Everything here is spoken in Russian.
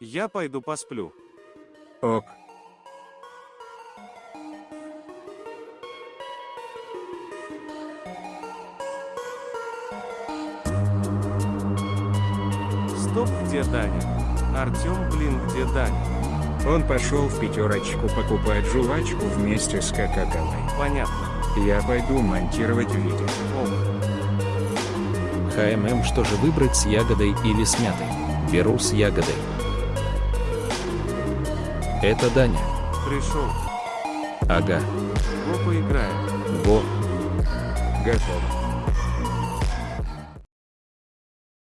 Я пойду посплю. Ок. Стоп, где Даня? Артем, блин, где Даня? Он пошел в пятерочку покупать жвачку вместе с Кока-Колой. Понятно. Я пойду монтировать видео. Ок. ХММ, что же выбрать с ягодой или с мятой? Беру с ягодой. Это Даня. Пришел. Ага. Го поиграем. Во. Готово.